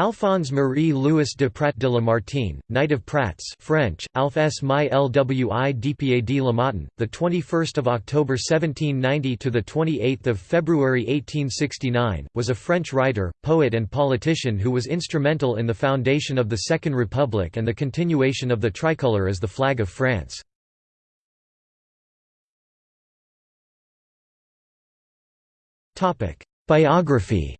Alphonse Marie Louis de Prat de Lamartine, Knight of Prats French, Alph S. My Lwi Dpa de Lamartine, the 21st of October 1790 to the 28th of February 1869, was a French writer, poet and politician who was instrumental in the foundation of the Second Republic and the continuation of the tricolour as the flag of France. Topic: Biography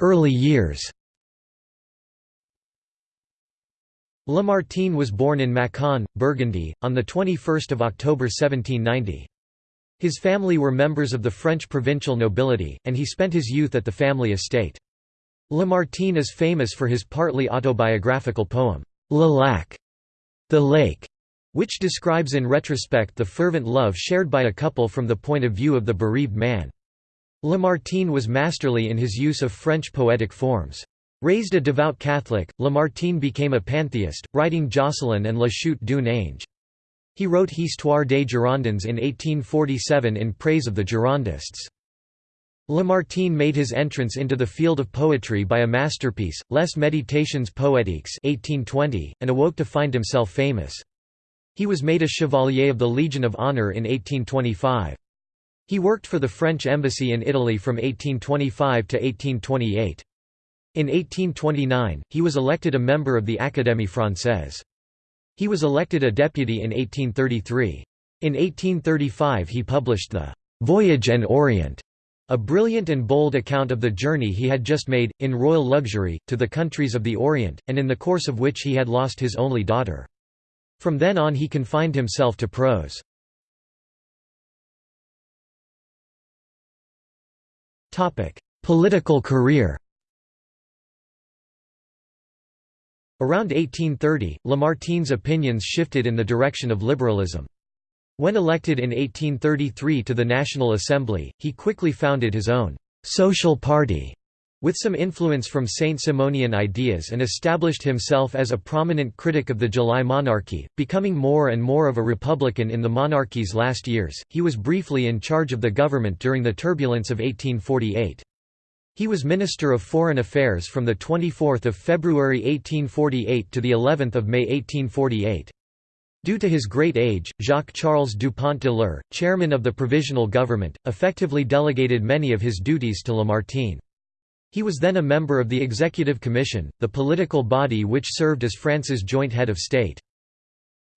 Early years Lamartine was born in Mâcon, Burgundy, on 21 October 1790. His family were members of the French provincial nobility, and he spent his youth at the family estate. Lamartine is famous for his partly autobiographical poem, Le Lac, the lake, which describes in retrospect the fervent love shared by a couple from the point of view of the bereaved man. Lamartine was masterly in his use of French poetic forms. Raised a devout Catholic, Lamartine became a pantheist, writing Jocelyn and La Chute d'un Ange. He wrote Histoire des Girondins in 1847 in praise of the Girondists. Lamartine made his entrance into the field of poetry by a masterpiece, Les Méditations poétiques 1820, and awoke to find himself famous. He was made a Chevalier of the Legion of Honor in 1825. He worked for the French embassy in Italy from 1825 to 1828. In 1829, he was elected a member of the Académie française. He was elected a deputy in 1833. In 1835 he published the «Voyage en Orient», a brilliant and bold account of the journey he had just made, in royal luxury, to the countries of the Orient, and in the course of which he had lost his only daughter. From then on he confined himself to prose. Political career Around 1830, Lamartine's opinions shifted in the direction of liberalism. When elected in 1833 to the National Assembly, he quickly founded his own «social party» with some influence from Saint-Simonian ideas and established himself as a prominent critic of the July monarchy, becoming more and more of a republican in the monarchy's last years. He was briefly in charge of the government during the turbulence of 1848. He was Minister of Foreign Affairs from the 24th of February 1848 to the 11th of May 1848. Due to his great age, Jacques-Charles Dupont de l'Eure, chairman of the Provisional Government, effectively delegated many of his duties to Lamartine. He was then a member of the Executive Commission, the political body which served as France's joint head of state.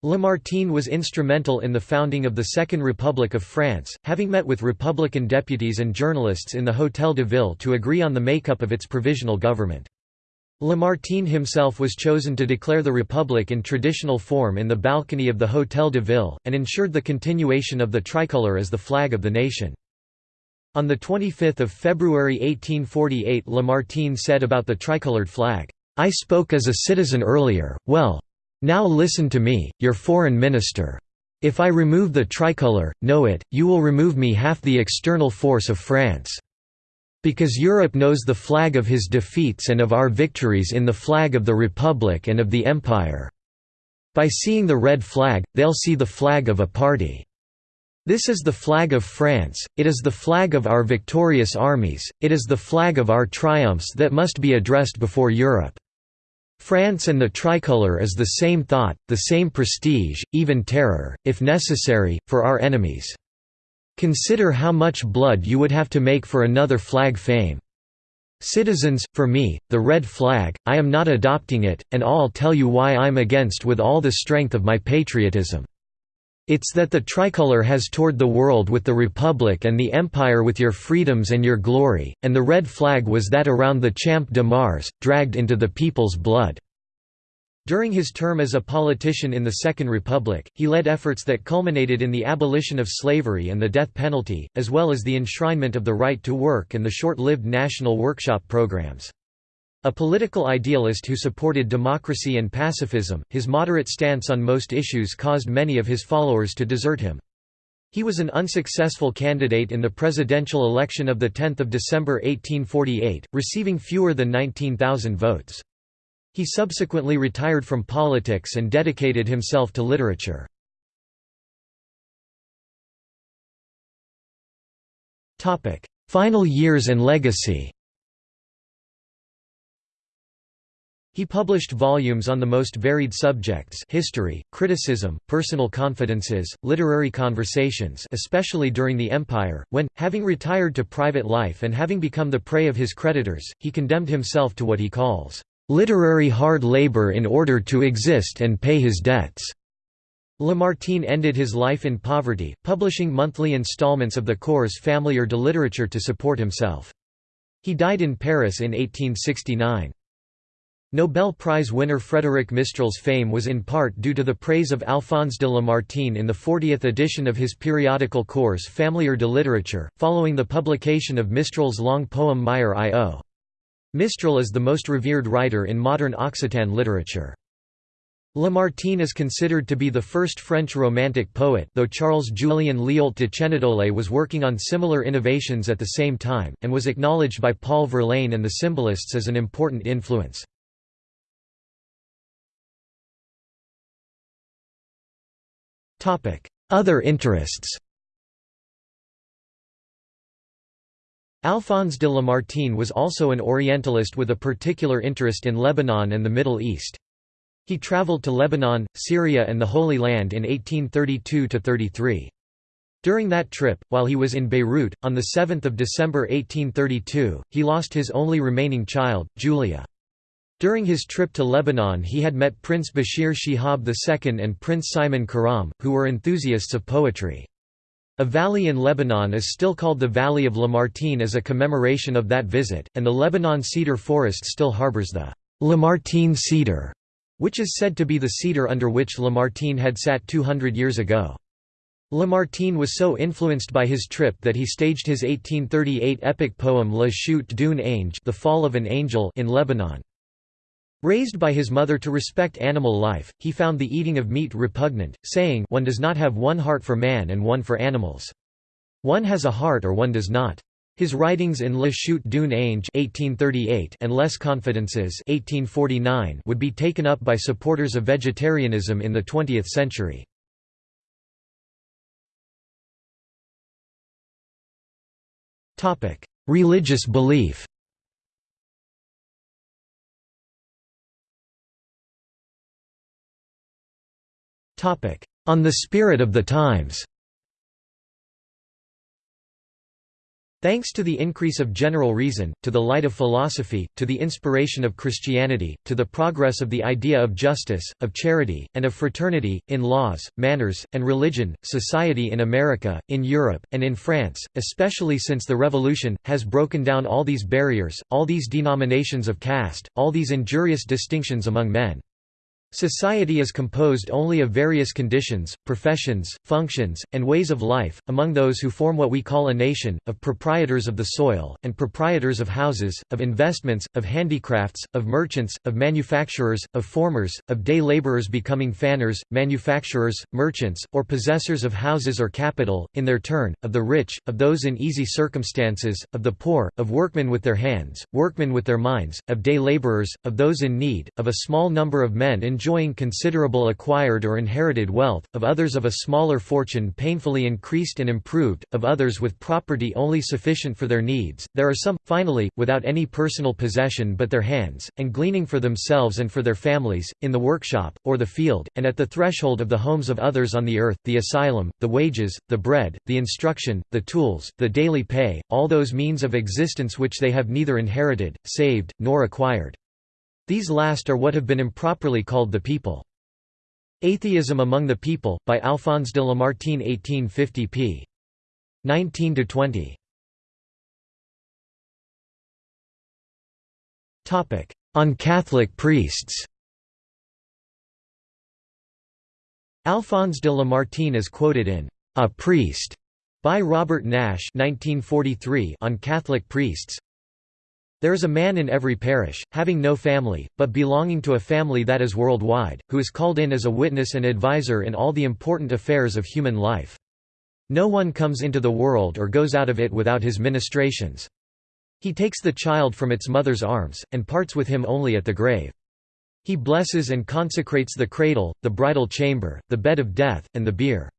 Lamartine was instrumental in the founding of the Second Republic of France, having met with Republican deputies and journalists in the Hôtel de Ville to agree on the makeup of its provisional government. Lamartine himself was chosen to declare the Republic in traditional form in the balcony of the Hôtel de Ville, and ensured the continuation of the tricolour as the flag of the nation. On 25 February 1848 Lamartine said about the tricolored flag, "'I spoke as a citizen earlier, well. Now listen to me, your foreign minister. If I remove the tricolour, know it, you will remove me half the external force of France. Because Europe knows the flag of his defeats and of our victories in the flag of the Republic and of the Empire. By seeing the red flag, they'll see the flag of a party. This is the flag of France, it is the flag of our victorious armies, it is the flag of our triumphs that must be addressed before Europe. France and the tricolour is the same thought, the same prestige, even terror, if necessary, for our enemies. Consider how much blood you would have to make for another flag fame. Citizens, for me, the red flag, I am not adopting it, and I'll tell you why I'm against with all the strength of my patriotism. It's that the tricolour has toured the world with the Republic and the Empire with your freedoms and your glory, and the red flag was that around the Champ de Mars, dragged into the people's blood. During his term as a politician in the Second Republic, he led efforts that culminated in the abolition of slavery and the death penalty, as well as the enshrinement of the right to work and the short-lived national workshop programs. A political idealist who supported democracy and pacifism, his moderate stance on most issues caused many of his followers to desert him. He was an unsuccessful candidate in the presidential election of 10 December 1848, receiving fewer than 19,000 votes. He subsequently retired from politics and dedicated himself to literature. Final years and legacy He published volumes on the most varied subjects history, criticism, personal confidences, literary conversations especially during the Empire, when, having retired to private life and having become the prey of his creditors, he condemned himself to what he calls, "...literary hard labor in order to exist and pay his debts." Lamartine ended his life in poverty, publishing monthly installments of the Cours familier de littérature to support himself. He died in Paris in 1869. Nobel Prize winner Frédéric Mistral's fame was in part due to the praise of Alphonse de Lamartine in the 40th edition of his periodical Cours familier de littérature, following the publication of Mistral's long poem Meilleur I.O. Mistral is the most revered writer in modern Occitan literature. Lamartine is considered to be the first French Romantic poet though Charles-Julien Lioult de Chênedollé was working on similar innovations at the same time, and was acknowledged by Paul Verlaine and the Symbolists as an important influence. Other interests Alphonse de Lamartine was also an Orientalist with a particular interest in Lebanon and the Middle East. He traveled to Lebanon, Syria and the Holy Land in 1832–33. During that trip, while he was in Beirut, on 7 December 1832, he lost his only remaining child, Julia. During his trip to Lebanon he had met Prince Bashir Shihab II and Prince Simon Karam, who were enthusiasts of poetry. A valley in Lebanon is still called the Valley of Lamartine as a commemoration of that visit, and the Lebanon cedar forest still harbors the Lamartine cedar, which is said to be the cedar under which Lamartine had sat 200 years ago. Lamartine was so influenced by his trip that he staged his 1838 epic poem La Chute d'un Ange the Fall of an Angel in Lebanon. Raised by his mother to respect animal life, he found the eating of meat repugnant, saying one does not have one heart for man and one for animals. One has a heart or one does not. His writings in Le Chute d'un Ange and Les Confidences would be taken up by supporters of vegetarianism in the 20th century. Religious belief On the spirit of the times Thanks to the increase of general reason, to the light of philosophy, to the inspiration of Christianity, to the progress of the idea of justice, of charity, and of fraternity, in laws, manners, and religion, society in America, in Europe, and in France, especially since the Revolution, has broken down all these barriers, all these denominations of caste, all these injurious distinctions among men. Society is composed only of various conditions, professions, functions, and ways of life, among those who form what we call a nation, of proprietors of the soil, and proprietors of houses, of investments, of handicrafts, of merchants, of manufacturers, of formers, of day laborers becoming fanners, manufacturers, merchants, or possessors of houses or capital, in their turn, of the rich, of those in easy circumstances, of the poor, of workmen with their hands, workmen with their minds, of day laborers, of those in need, of a small number of men enjoying enjoying considerable acquired or inherited wealth, of others of a smaller fortune painfully increased and improved, of others with property only sufficient for their needs, there are some, finally, without any personal possession but their hands, and gleaning for themselves and for their families, in the workshop, or the field, and at the threshold of the homes of others on the earth, the asylum, the wages, the bread, the instruction, the tools, the daily pay, all those means of existence which they have neither inherited, saved, nor acquired. These last are what have been improperly called the people. Atheism Among the People, by Alphonse de Lamartine 1850 p. 19–20. On Catholic priests Alphonse de Lamartine is quoted in A Priest by Robert Nash 1943 on Catholic priests there is a man in every parish, having no family, but belonging to a family that is worldwide, who is called in as a witness and adviser in all the important affairs of human life. No one comes into the world or goes out of it without his ministrations. He takes the child from its mother's arms, and parts with him only at the grave. He blesses and consecrates the cradle, the bridal chamber, the bed of death, and the bier.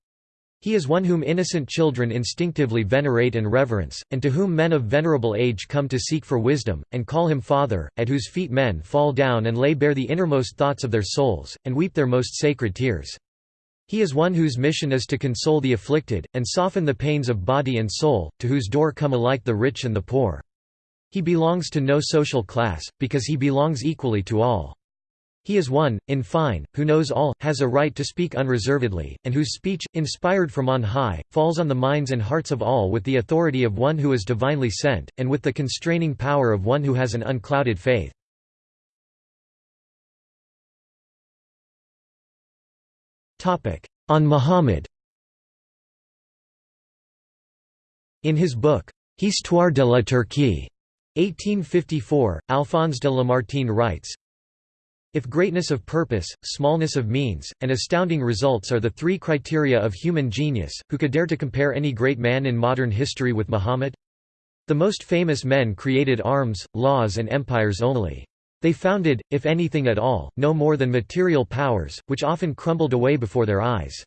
He is one whom innocent children instinctively venerate and reverence, and to whom men of venerable age come to seek for wisdom, and call him Father, at whose feet men fall down and lay bare the innermost thoughts of their souls, and weep their most sacred tears. He is one whose mission is to console the afflicted, and soften the pains of body and soul, to whose door come alike the rich and the poor. He belongs to no social class, because he belongs equally to all. He is one, in fine, who knows all, has a right to speak unreservedly, and whose speech, inspired from on high, falls on the minds and hearts of all with the authority of one who is divinely sent, and with the constraining power of one who has an unclouded faith. On Muhammad In his book, Histoire de la Turquie, 1854, Alphonse de Lamartine writes, if greatness of purpose, smallness of means, and astounding results are the three criteria of human genius, who could dare to compare any great man in modern history with Muhammad? The most famous men created arms, laws and empires only. They founded, if anything at all, no more than material powers, which often crumbled away before their eyes.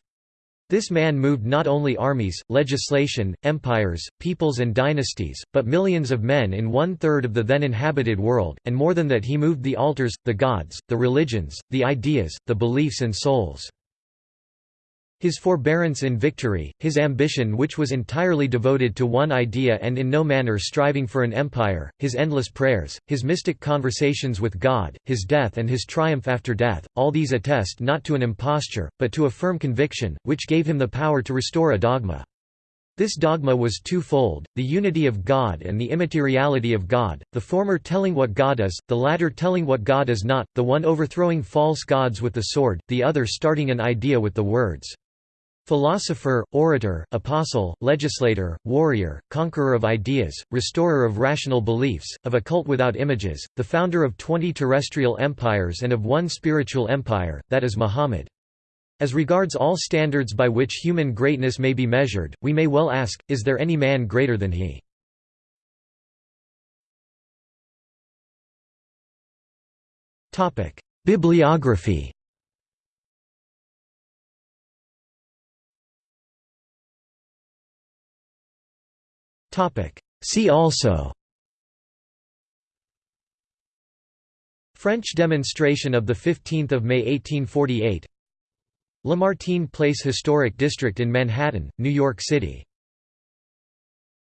This man moved not only armies, legislation, empires, peoples and dynasties, but millions of men in one-third of the then inhabited world, and more than that he moved the altars, the gods, the religions, the ideas, the beliefs and souls. His forbearance in victory, his ambition which was entirely devoted to one idea and in no manner striving for an empire, his endless prayers, his mystic conversations with God, his death and his triumph after death, all these attest not to an imposture, but to a firm conviction, which gave him the power to restore a dogma. This dogma was twofold, the unity of God and the immateriality of God, the former telling what God is, the latter telling what God is not, the one overthrowing false gods with the sword, the other starting an idea with the words, Philosopher, orator, apostle, legislator, warrior, conqueror of ideas, restorer of rational beliefs, of a cult without images, the founder of twenty terrestrial empires and of one spiritual empire, that is Muhammad. As regards all standards by which human greatness may be measured, we may well ask, is there any man greater than he? Bibliography See also. French demonstration of 15 May 1848 Lamartine Place Historic District in Manhattan, New York City